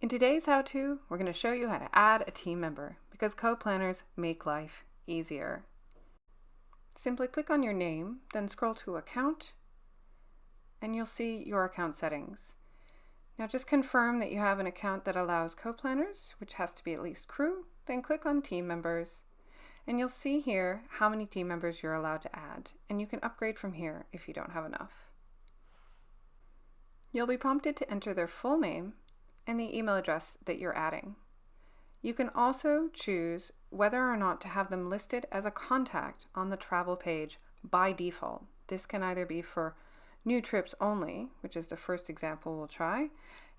In today's how-to, we're going to show you how to add a team member because co-planners make life easier. Simply click on your name, then scroll to Account, and you'll see your account settings. Now just confirm that you have an account that allows co-planners, which has to be at least crew, then click on Team Members, and you'll see here how many team members you're allowed to add, and you can upgrade from here if you don't have enough. You'll be prompted to enter their full name and the email address that you're adding. You can also choose whether or not to have them listed as a contact on the travel page by default. This can either be for new trips only, which is the first example we'll try,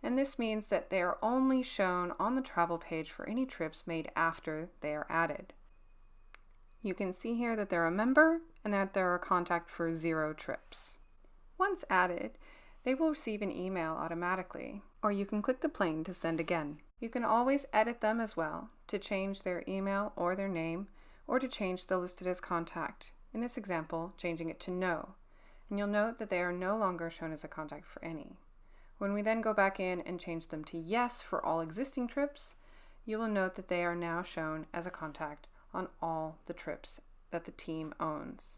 and this means that they are only shown on the travel page for any trips made after they are added. You can see here that they're a member and that they're a contact for zero trips. Once added, they will receive an email automatically, or you can click the plane to send again. You can always edit them as well to change their email or their name, or to change the listed as contact. In this example, changing it to no. And you'll note that they are no longer shown as a contact for any. When we then go back in and change them to yes for all existing trips, you will note that they are now shown as a contact on all the trips that the team owns.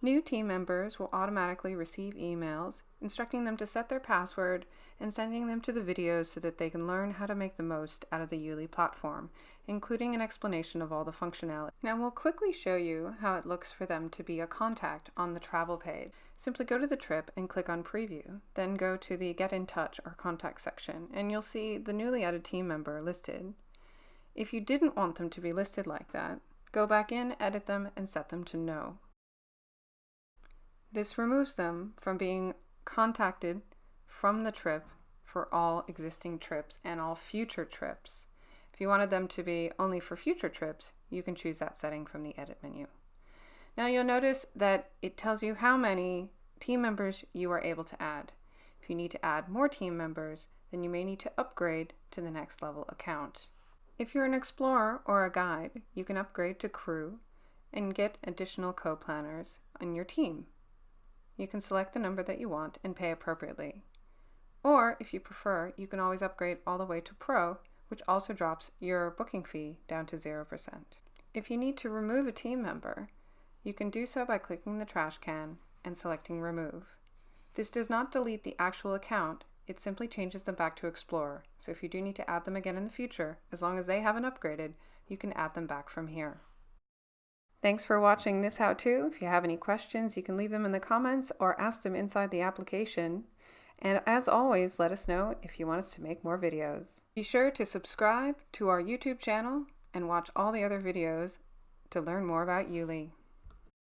New team members will automatically receive emails instructing them to set their password and sending them to the videos so that they can learn how to make the most out of the Yuli platform, including an explanation of all the functionality. Now we'll quickly show you how it looks for them to be a contact on the travel page. Simply go to the trip and click on preview, then go to the get in touch or contact section and you'll see the newly added team member listed. If you didn't want them to be listed like that, go back in, edit them, and set them to no. This removes them from being contacted from the trip for all existing trips and all future trips. If you wanted them to be only for future trips, you can choose that setting from the edit menu. Now you'll notice that it tells you how many team members you are able to add. If you need to add more team members, then you may need to upgrade to the next level account. If you're an explorer or a guide, you can upgrade to crew and get additional co-planners on your team you can select the number that you want and pay appropriately. Or, if you prefer, you can always upgrade all the way to Pro, which also drops your booking fee down to 0%. If you need to remove a team member, you can do so by clicking the trash can and selecting Remove. This does not delete the actual account, it simply changes them back to Explorer, so if you do need to add them again in the future, as long as they haven't upgraded, you can add them back from here. Thanks for watching this how-to. If you have any questions, you can leave them in the comments or ask them inside the application. And as always, let us know if you want us to make more videos. Be sure to subscribe to our YouTube channel and watch all the other videos to learn more about Yuli.